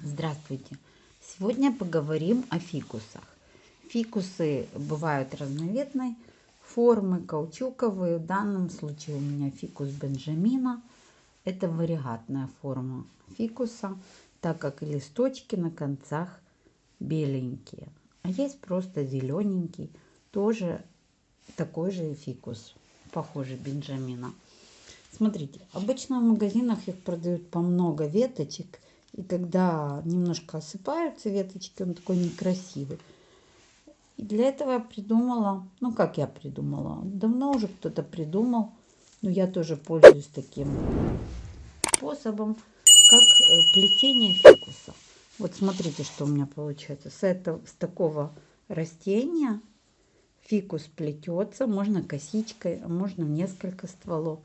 Здравствуйте! Сегодня поговорим о фикусах. Фикусы бывают разновидной формы, каучуковые. В данном случае у меня фикус Бенджамина. Это вариатная форма фикуса, так как листочки на концах беленькие. А есть просто зелененький, тоже такой же фикус, похожий Бенджамина. Смотрите, обычно в магазинах их продают по много веточек – и когда немножко осыпаются веточки, он такой некрасивый. И для этого я придумала, ну как я придумала, давно уже кто-то придумал, но я тоже пользуюсь таким способом, как э, плетение фикуса. Вот смотрите, что у меня получается. С, этого, с такого растения фикус плетется, можно косичкой, а можно несколько стволов.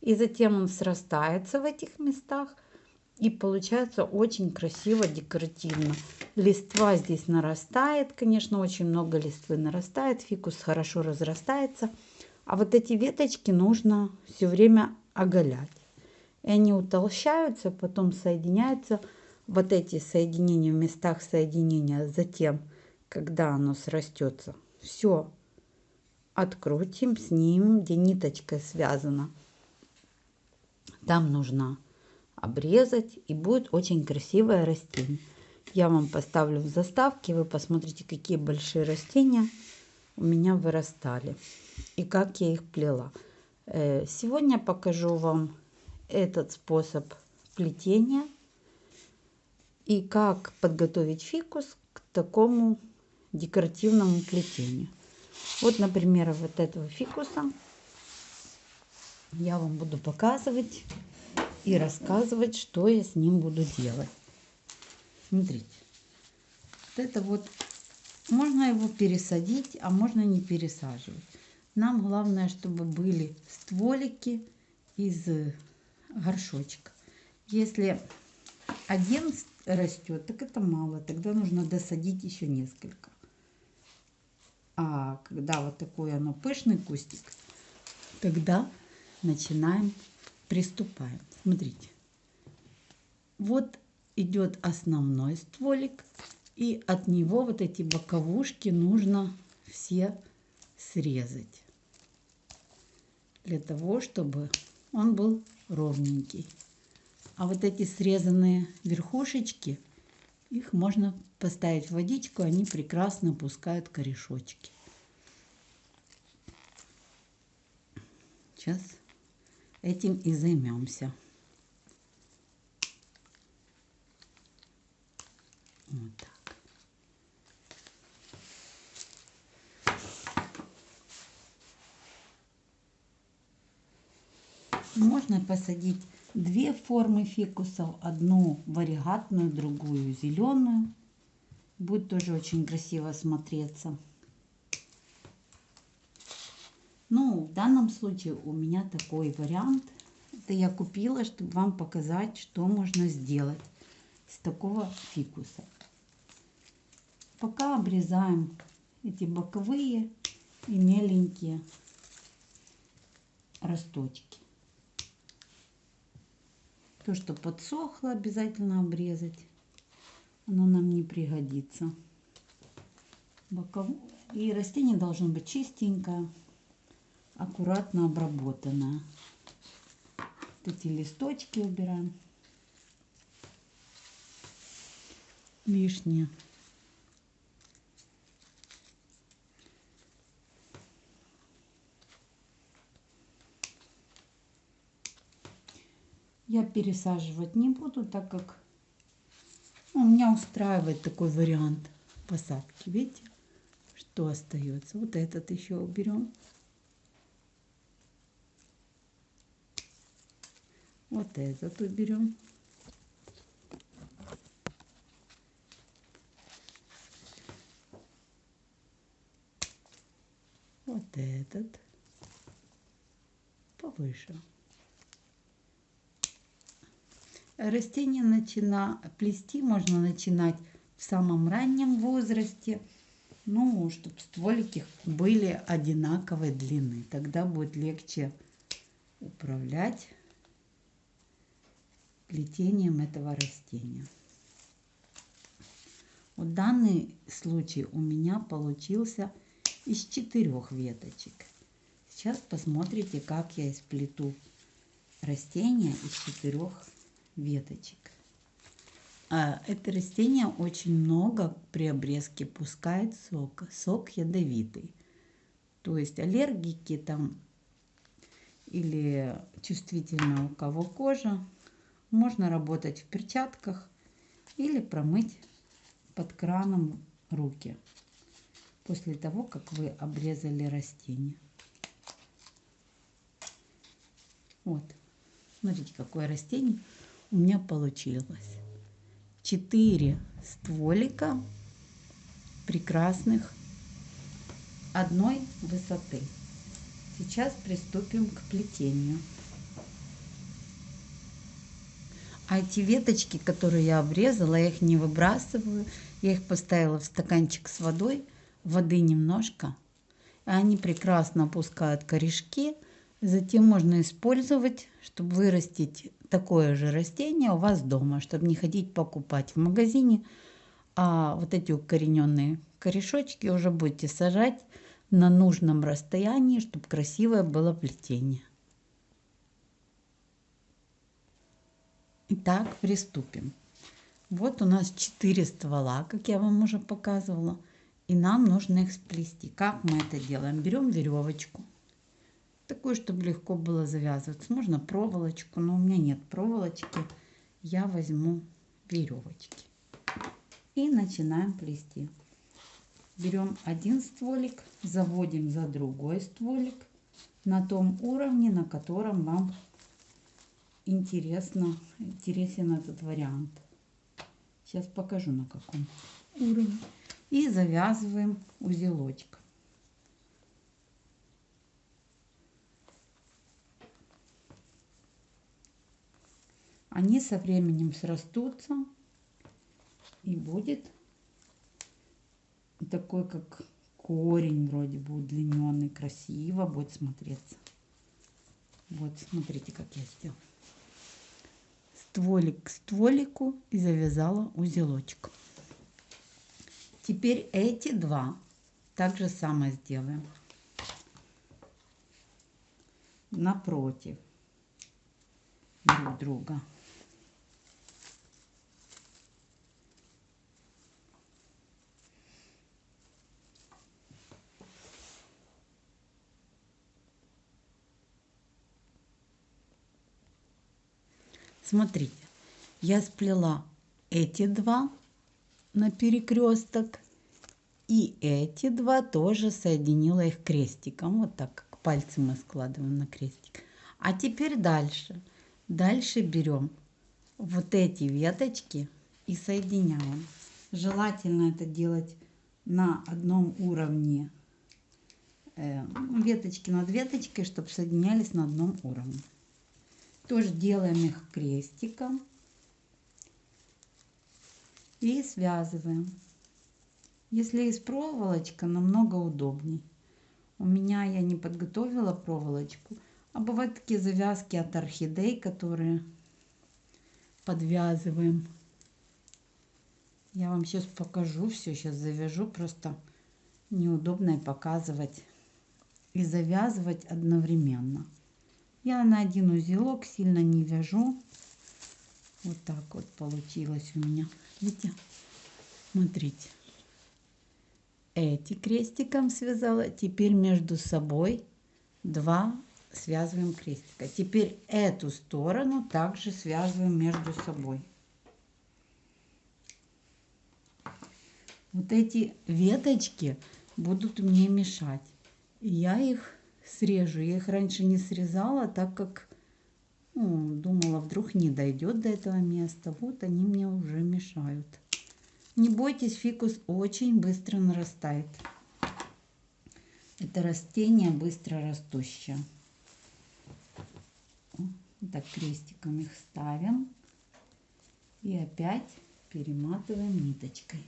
И затем он срастается в этих местах – и получается очень красиво, декоративно. Листва здесь нарастает, конечно, очень много листвы нарастает. Фикус хорошо разрастается. А вот эти веточки нужно все время оголять. И они утолщаются, потом соединяются. Вот эти соединения в местах соединения. Затем, когда оно срастется, все открутим, снимем, где ниточка связана. Там нужна обрезать и будет очень красивое растение. Я вам поставлю в заставке, вы посмотрите, какие большие растения у меня вырастали и как я их плела. Э, сегодня покажу вам этот способ плетения и как подготовить фикус к такому декоративному плетению. Вот, например, вот этого фикуса я вам буду показывать и рассказывать, что я с ним буду делать. Смотрите, вот это вот, можно его пересадить, а можно не пересаживать. Нам главное, чтобы были стволики из горшочка. Если один растет, так это мало, тогда нужно досадить еще несколько. А когда вот такой оно пышный кустик, тогда начинаем, приступаем. Смотрите. Вот идет основной стволик. И от него вот эти боковушки нужно все срезать. Для того, чтобы он был ровненький. А вот эти срезанные верхушечки, их можно поставить в водичку, они прекрасно пускают корешочки. Сейчас этим и займемся. Вот так. Можно посадить две формы фикусов. Одну варигатную, другую зеленую. Будет тоже очень красиво смотреться. Ну, в данном случае у меня такой вариант. Это я купила, чтобы вам показать, что можно сделать из такого фикуса. Пока обрезаем эти боковые и меленькие росточки. То, что подсохло, обязательно обрезать. Оно нам не пригодится. Боков... И растение должно быть чистенькое, аккуратно обработанное. Вот эти листочки убираем. Лишнее. я пересаживать не буду, так как ну, меня устраивает такой вариант посадки. Видите, что остается? Вот этот еще уберем. Вот этот уберем. Вот этот повыше. Растение начина, плести можно начинать в самом раннем возрасте, ну, чтобы стволики были одинаковой длины. Тогда будет легче управлять плетением этого растения. Вот данный случай у меня получился из четырех веточек. Сейчас посмотрите, как я сплету растение из четырех веточек. А это растение очень много при обрезке пускает сок. Сок ядовитый. То есть аллергики там или чувствительно у кого кожа, можно работать в перчатках или промыть под краном руки после того, как вы обрезали растение. Вот, смотрите, какое растение у меня получилось. Четыре стволика прекрасных одной высоты. Сейчас приступим к плетению. А эти веточки, которые я обрезала, я их не выбрасываю. Я их поставила в стаканчик с водой, воды немножко. И они прекрасно опускают корешки. Затем можно использовать, чтобы вырастить такое же растение у вас дома, чтобы не ходить покупать в магазине. А вот эти укорененные корешочки уже будете сажать на нужном расстоянии, чтобы красивое было плетение. Итак, приступим. Вот у нас 4 ствола, как я вам уже показывала. И нам нужно их сплести. Как мы это делаем? Берем веревочку. Такую, чтобы легко было завязываться. Можно проволочку, но у меня нет проволочки. Я возьму веревочки. И начинаем плести. Берем один стволик, заводим за другой стволик на том уровне, на котором вам интересно, интересен этот вариант. Сейчас покажу на каком уровне. И завязываем узелочек. Они со временем срастутся и будет такой как корень вроде бы удлиненный, красиво будет смотреться. Вот, смотрите, как я сделала стволик к стволику и завязала узелочек. Теперь эти два так же самое сделаем. Напротив друг друга. Смотрите, я сплела эти два на перекресток и эти два тоже соединила их крестиком. Вот так, как пальцы мы складываем на крестик. А теперь дальше. Дальше берем вот эти веточки и соединяем. Желательно это делать на одном уровне э, веточки над веточкой, чтобы соединялись на одном уровне. Тоже делаем их крестиком и связываем. Если есть проволочка, намного удобней. У меня я не подготовила проволочку, а бывают такие завязки от орхидей, которые подвязываем. Я вам сейчас покажу все, сейчас завяжу, просто неудобно показывать и завязывать одновременно. Я на один узелок сильно не вяжу. Вот так вот получилось у меня. Видите? Смотрите. Эти крестиком связала. Теперь между собой два связываем крестика. Теперь эту сторону также связываем между собой. Вот эти веточки будут мне мешать. Я их срежу. Я их раньше не срезала, так как ну, думала, вдруг не дойдет до этого места. Вот они мне уже мешают. Не бойтесь, фикус очень быстро нарастает. Это растение быстро растущее. Так крестиком их ставим. И опять перематываем ниточкой.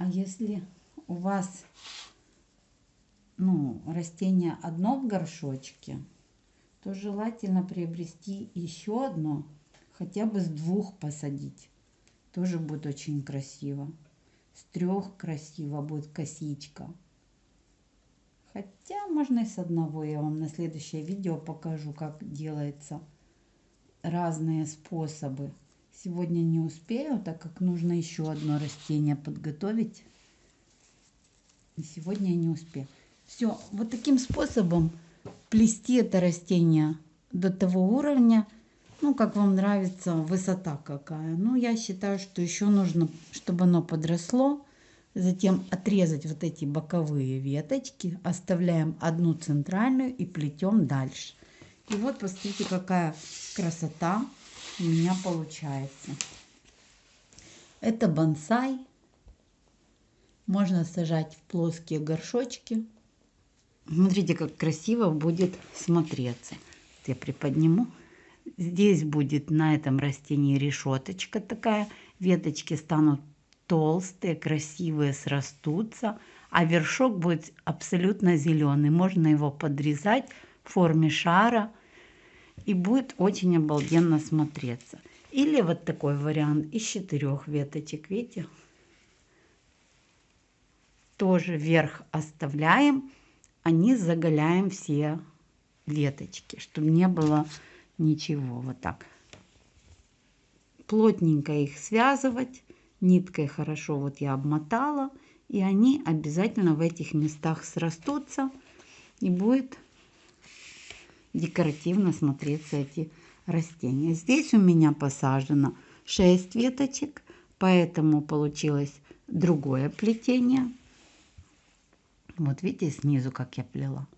А если у вас ну, растение одно в горшочке, то желательно приобрести еще одно, хотя бы с двух посадить. Тоже будет очень красиво. С трех красиво будет косичка. Хотя можно и с одного. Я вам на следующее видео покажу, как делается разные способы. Сегодня не успею, так как нужно еще одно растение подготовить. И сегодня я не успею. Все, вот таким способом плести это растение до того уровня, ну, как вам нравится, высота какая. Ну, я считаю, что еще нужно, чтобы оно подросло. Затем отрезать вот эти боковые веточки, оставляем одну центральную и плетем дальше. И вот посмотрите, какая красота у меня получается. Это бонсай. Можно сажать в плоские горшочки. Смотрите, как красиво будет смотреться. Я приподниму. Здесь будет на этом растении решеточка такая. Веточки станут толстые, красивые, срастутся. А вершок будет абсолютно зеленый. Можно его подрезать в форме шара. И будет очень обалденно смотреться. Или вот такой вариант из четырех веточек. Видите? Тоже вверх оставляем а низ заголяем все веточки, чтобы не было ничего. Вот так. Плотненько их связывать. Ниткой хорошо вот я обмотала. И они обязательно в этих местах срастутся. И будет декоративно смотреться эти растения. Здесь у меня посажено 6 веточек. Поэтому получилось другое плетение. Вот видите снизу, как я плела.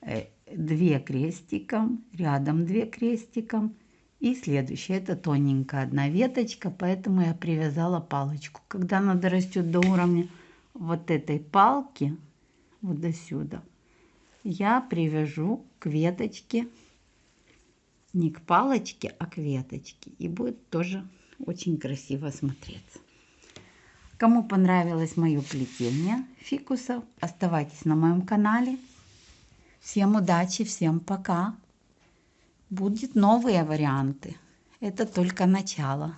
Э, две крестиком, рядом две крестиком. И следующая, это тоненькая одна веточка, поэтому я привязала палочку. Когда она дорастет до уровня вот этой палки, вот до сюда, я привяжу к веточке, не к палочке, а к веточке. И будет тоже очень красиво смотреться. Кому понравилось мое плетение фикусов, оставайтесь на моем канале. Всем удачи, всем пока. Будут новые варианты. Это только начало.